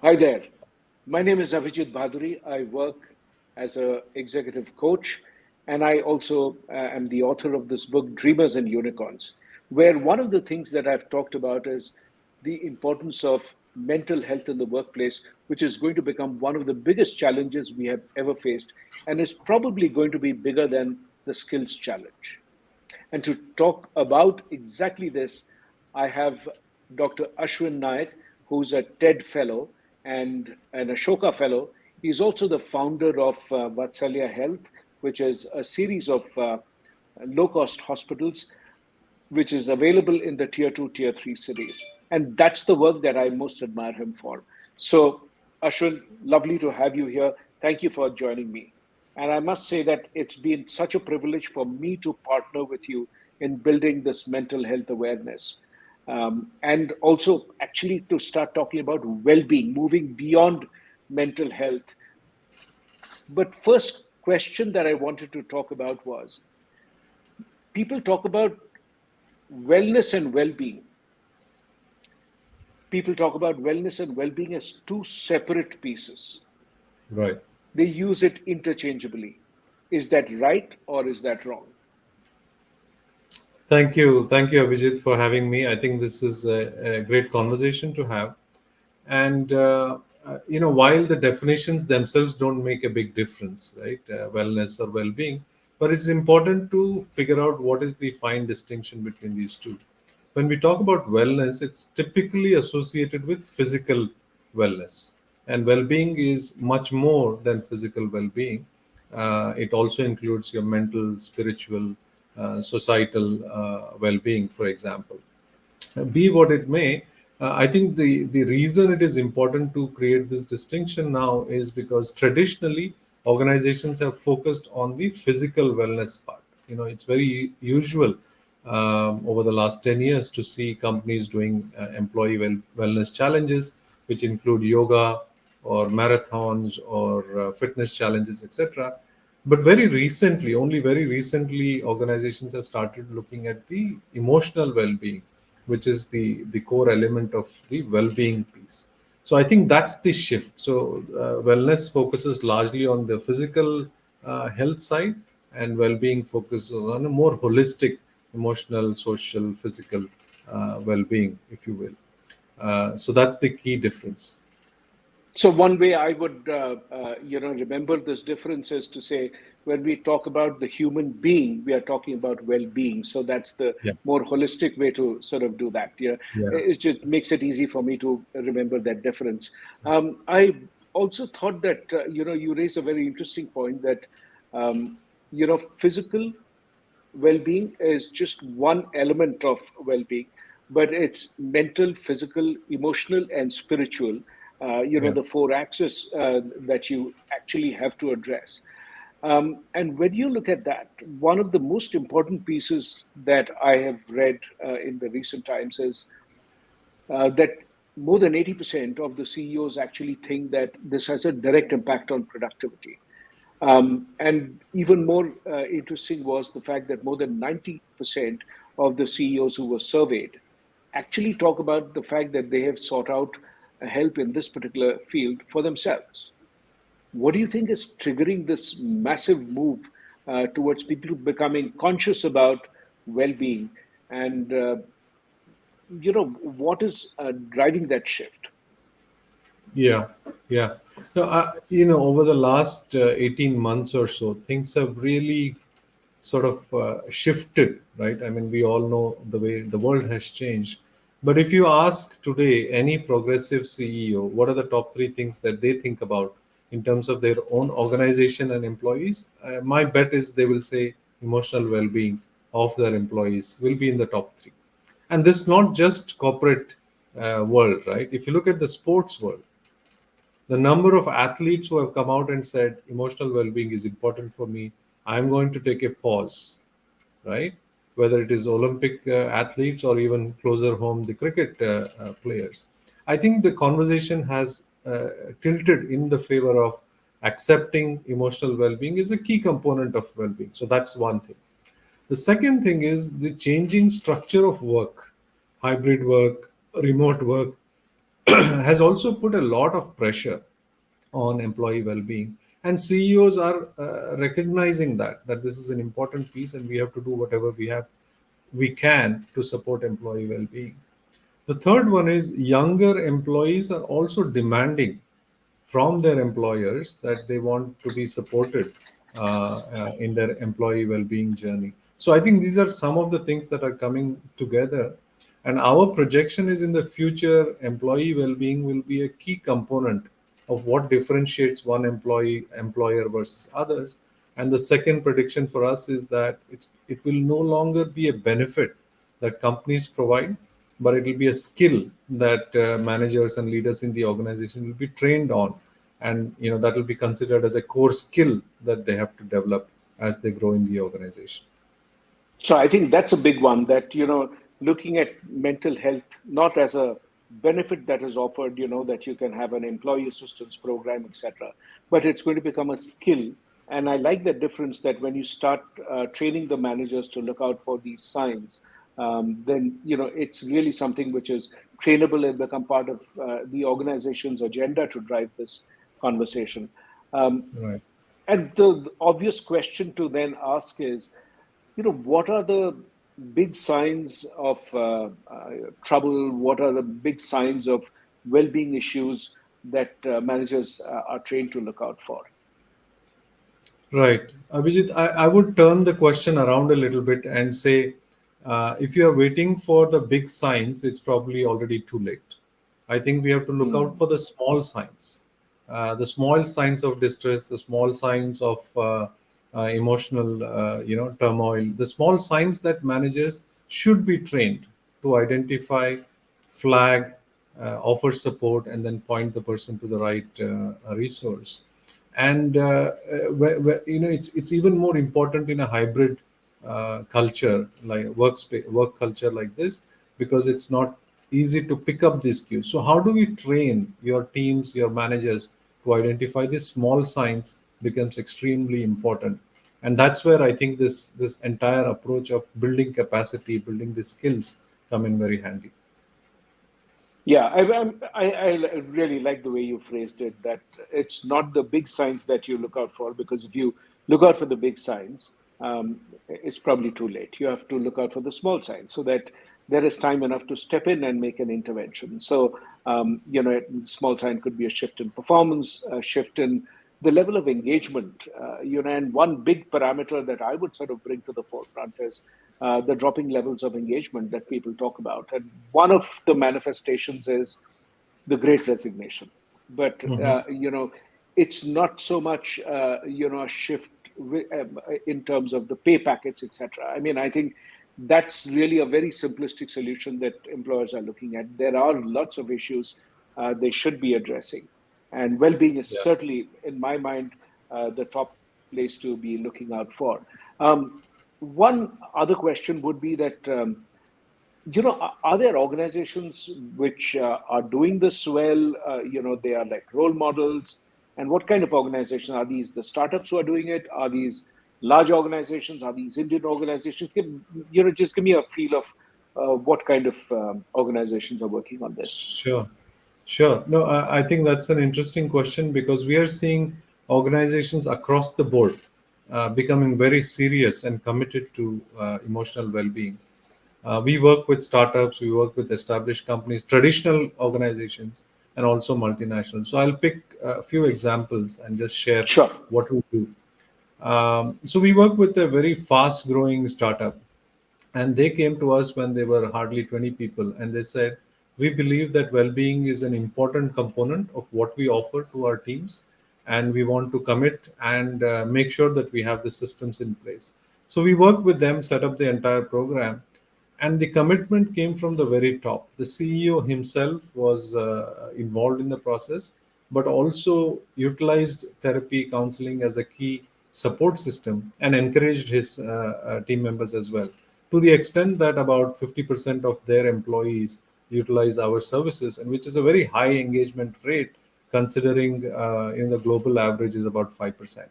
Hi there. My name is Abhijit Bhaduri. I work as an executive coach, and I also uh, am the author of this book, Dreamers and Unicorns, where one of the things that I've talked about is the importance of mental health in the workplace, which is going to become one of the biggest challenges we have ever faced, and is probably going to be bigger than the skills challenge. And to talk about exactly this, I have Dr. Ashwin Naik, who's a TED Fellow and an Ashoka Fellow. He's also the founder of uh, Vatsalya Health, which is a series of uh, low-cost hospitals, which is available in the tier two, tier three cities. And that's the work that I most admire him for. So Ashwin, lovely to have you here. Thank you for joining me. And I must say that it's been such a privilege for me to partner with you in building this mental health awareness. Um, and also actually to start talking about well-being, moving beyond mental health. But first question that I wanted to talk about was, people talk about wellness and well-being. People talk about wellness and well-being as two separate pieces. Right. They use it interchangeably. Is that right or is that wrong? Thank you. Thank you, Abhijit, for having me. I think this is a, a great conversation to have. And, uh, uh, you know, while the definitions themselves don't make a big difference, right? Uh, wellness or well being, but it's important to figure out what is the fine distinction between these two. When we talk about wellness, it's typically associated with physical wellness. And well being is much more than physical well being. Uh, it also includes your mental, spiritual, societal uh, well-being, for example. Be what it may, uh, I think the, the reason it is important to create this distinction now is because traditionally organizations have focused on the physical wellness part. You know, it's very usual um, over the last 10 years to see companies doing uh, employee well, wellness challenges, which include yoga or marathons or uh, fitness challenges, etc. But very recently, only very recently, organizations have started looking at the emotional well-being, which is the, the core element of the well-being piece. So I think that's the shift. So uh, wellness focuses largely on the physical uh, health side and well-being focuses on a more holistic emotional, social, physical uh, well-being, if you will. Uh, so that's the key difference. So one way I would, uh, uh, you know, remember this difference is to say when we talk about the human being, we are talking about well-being. So that's the yeah. more holistic way to sort of do that. Yeah, yeah. it just makes it easy for me to remember that difference. Um, I also thought that uh, you know you raise a very interesting point that um, you know physical well-being is just one element of well-being, but it's mental, physical, emotional, and spiritual uh, you know, yeah. the four axes uh, that you actually have to address. Um, and when you look at that, one of the most important pieces that I have read uh, in the recent times is uh, that more than 80% of the CEOs actually think that this has a direct impact on productivity. Um, and even more uh, interesting was the fact that more than 90% of the CEOs who were surveyed actually talk about the fact that they have sought out help in this particular field for themselves. What do you think is triggering this massive move uh, towards people becoming conscious about well-being? And uh, you know what is uh, driving that shift? Yeah yeah. No, uh, you know over the last uh, 18 months or so things have really sort of uh, shifted right? I mean we all know the way the world has changed but if you ask today any progressive CEO, what are the top three things that they think about in terms of their own organization and employees? Uh, my bet is they will say emotional well-being of their employees will be in the top three. And this is not just corporate uh, world, right? If you look at the sports world, the number of athletes who have come out and said emotional well-being is important for me, I'm going to take a pause, right? Whether it is Olympic uh, athletes or even closer home, the cricket uh, uh, players. I think the conversation has tilted in the favor of accepting emotional well-being is a key component of well-being. So that's one thing. The second thing is the changing structure of work, hybrid work, remote work, has also put a lot of pressure on employee well-being and ceos are uh, recognizing that that this is an important piece and we have to do whatever we have we can to support employee well-being. The third one is younger employees are also demanding from their employers that they want to be supported uh, uh, in their employee well-being journey. So i think these are some of the things that are coming together. And our projection is in the future employee well-being will be a key component of what differentiates one employee employer versus others. And the second prediction for us is that it will no longer be a benefit that companies provide but it will be a skill that uh, managers and leaders in the organization will be trained on. And you know that will be considered as a core skill that they have to develop as they grow in the organization. So i think that's a big one that you know looking at mental health not as a benefit that is offered, you know, that you can have an employee assistance program, etc. But it's going to become a skill. And I like the difference that when you start uh, training the managers to look out for these signs, um, then, you know, it's really something which is trainable and become part of uh, the organization's agenda to drive this conversation. Um, right. And the obvious question to then ask is, you know, what are the big signs of uh, uh, trouble? What are the big signs of well-being issues that uh, managers uh, are trained to look out for? Right. Abhijit, I, I would turn the question around a little bit and say, uh, if you are waiting for the big signs, it's probably already too late. I think we have to look mm. out for the small signs, uh, the small signs of distress, the small signs of uh, emotional uh, you know turmoil. The small signs that managers should be trained to identify flag uh, offer support and then point the person to the right resource. And where, where, you know it's it's even more important in a hybrid uh, culture like workspace work culture like this because it's not easy to pick up these cues. So how do we train your teams your managers to identify these small signs becomes extremely important. And that's where i think this this entire approach of building capacity building the skills come in very handy. Yeah I, I, I really like the way you phrased it that it's not the big signs that you look out for because if you look out for the big signs um, it's probably too late. You have to look out for the small signs so that there is time enough to step in and make an intervention. So um, you know small sign could be a shift in performance a shift in the level of engagement, uh, you know, and one big parameter that I would sort of bring to the forefront is uh, the dropping levels of engagement that people talk about. And one of the manifestations is the great resignation. But, mm-hmm. uh, you know, it's not so much, uh, you know, a shift um, in terms of the pay packets, etc. I mean, I think that's really a very simplistic solution that employers are looking at. There are lots of issues uh, they should be addressing. And well-being is yeah. certainly, in my mind, uh, the top place to be looking out for. Um, one other question would be that, um, you know, are there organizations which uh, are doing this well? Uh, you know, they are like role models. And what kind of organizations are these? The startups who are doing it? Are these large organizations? Are these Indian organizations? Give, you know, just give me a feel of uh, what kind of um, organizations are working on this. Sure. Sure. No, I, I think that's an interesting question because we are seeing organizations across the board uh, becoming very serious and committed to uh, emotional well-being. Uh, we work with startups, we work with established companies, traditional organizations, and also multinational. So I'll pick a few examples and just share sure. what we do. Um, so we work with a very fast-growing startup, and they came to us when they were hardly 20 people, and they said, we believe that well-being is an important component of what we offer to our teams and we want to commit and uh, make sure that we have the systems in place. So we worked with them set up the entire program and the commitment came from the very top. The ceo himself was uh, involved in the process but also utilized therapy counseling as a key support system and encouraged his uh, uh team members as well. To the extent that about 50% of their employees utilize our services, and which is a very high engagement rate considering uh, in the global average is about 5%.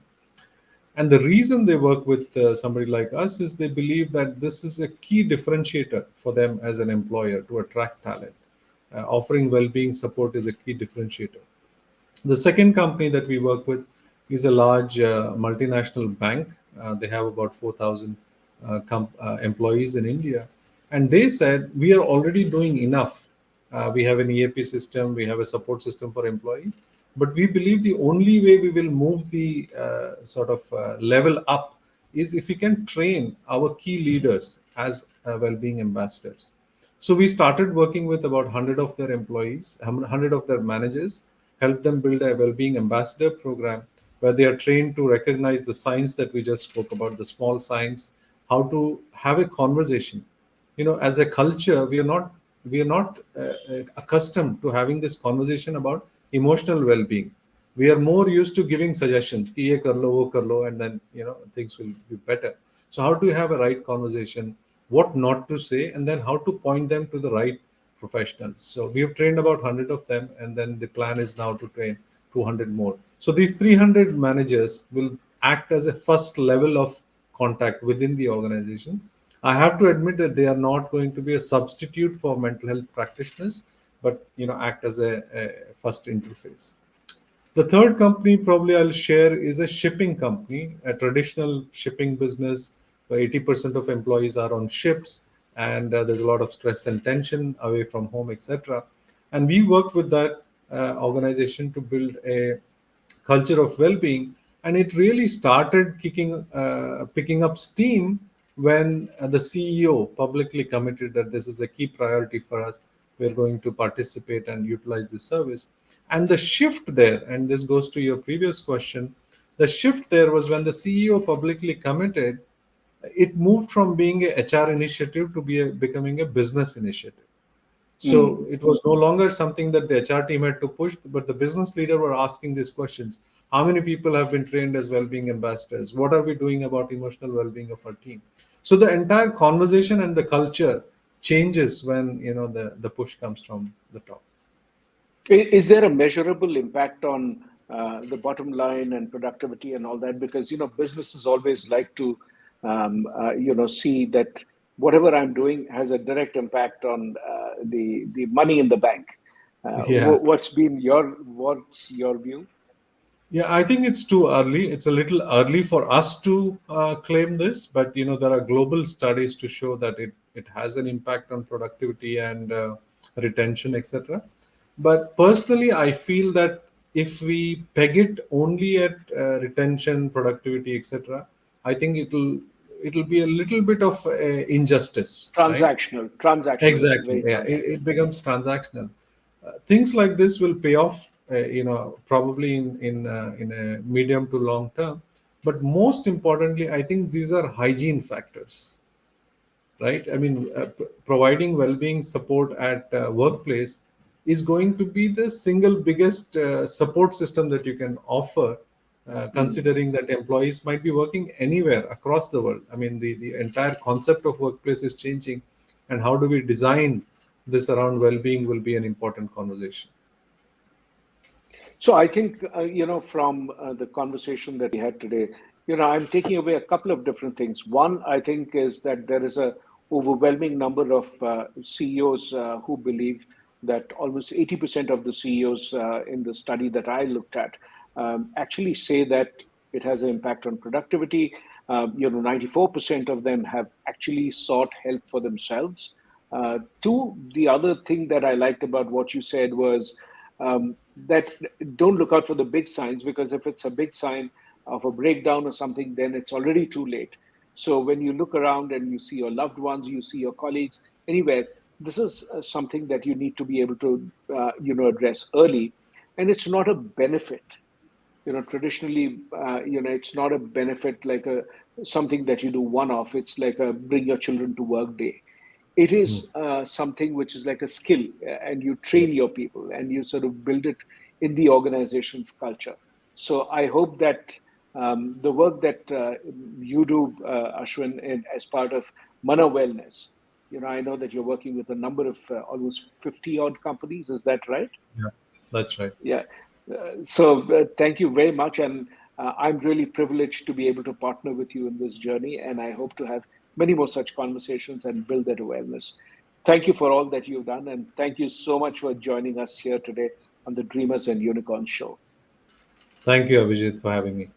And the reason they work with uh, somebody like us is they believe that this is a key differentiator for them as an employer to attract talent. uh, offering well-being support is a key differentiator. The second company that we work with is a large uh, multinational bank. Uh, they have about 4,000 uh, uh, employees in India. And they said, we are already doing enough. Uh, we have an EAP system, we have a support system for employees. But we believe the only way we will move the uh, sort of uh, level up is if we can train our key leaders as uh, well-being ambassadors. So we started working with about 100 of their employees, 100 of their managers, help them build a well-being ambassador program where they are trained to recognize the signs that we just spoke about, the small signs, how to have a conversation. You know, as a culture, we are not we are not uh, uh accustomed to having this conversation about emotional well-being. We are more used to giving suggestions, ki ye kar lo, wo kar lo, and then you know things will be better. So how do you have a right conversation? What not to say, and then how to point them to the right professionals. So we have trained about 100 of them, and then the plan is now to train 200 more. So these 300 managers will act as a first level of contact within the organization. I have to admit that they are not going to be a substitute for mental health practitioners, but you know act as a, a first interface. The third company probably I'll share is a shipping company, a traditional shipping business where 80% of employees are on ships and uh, there's a lot of stress and tension away from home, etc. And we work with that uh, organization to build a culture of well-being and it really started kicking uh, picking up steam when uh, the ceo publicly committed that this is a key priority for us we're going to participate and utilize this service and the shift there and this goes to your previous question the shift there was when the ceo publicly committed it moved from being a hr initiative to be a, becoming a business initiative so mm. it was no longer something that the HR team had to push, but the business leader were asking these questions. How many people have been trained as well-being ambassadors? What are we doing about emotional well-being of our team? So the entire conversation and the culture changes when you know the, the push comes from the top. Is there a measurable impact on uh, the bottom line and productivity and all that? Because you know businesses always like to um, uh, you know see that whatever I'm doing has a direct impact on uh, the the money in the bank. Uh, yeah. What's been your what's your view? Yeah, I think it's too early. It's a little early for us to uh, claim this, but you know there are global studies to show that it it has an impact on productivity and uh, retention, etc. But personally, I feel that if we peg it only at uh, retention, productivity, etc., I think it'll it'll be a little bit of uh, injustice. Transactional, right? transactional. Exactly. Yeah, it, it, becomes transactional. Uh, things like this will pay off, you know, probably in in uh, in a medium to long term. But most importantly, I think these are hygiene factors, right? I mean, uh, providing well-being support at uh, workplace is going to be the single biggest support system that you can offer uh, considering that employees might be working anywhere across the world. I mean, the, the entire concept of workplace is changing, and how do we design this around well-being will be an important conversation. So I think, uh, you know, from uh, the conversation that we had today, you know, I'm taking away a couple of different things. One, I think, is that there is a overwhelming number of uh, CEOs uh, who believe that almost 80% of the CEOs uh, in the study that I looked at um, actually say that it has an impact on productivity. Um, you know, 94% of them have actually sought help for themselves. Uh, two, the other thing that I liked about what you said was um, that don't look out for the big signs because if it's a big sign of a breakdown or something, then it's already too late. So when you look around and you see your loved ones, you see your colleagues, anywhere, this is uh, something that you need to be able to, uh, you know, address early. And it's not a benefit you know traditionally uh, you know it's not a benefit like a something that you do one off it's like a bring your children to work day it is hmm. uh, something which is like a skill and you train your people and you sort of build it in the organization's culture so i hope that um, the work that uh, you do uh, ashwin in, as part of Manah wellness you know i know that you're working with a number of uh, almost 50 odd companies is that right yeah that's right yeah so uh, thank you very much. And uh, I'm really privileged to be able to partner with you in this journey. And I hope to have many more such conversations and build that awareness. thank you for all that you've done. And thank you so much for joining us here today on the Dreamers and Unicorn Show. Thank you, Abhijit, for having me.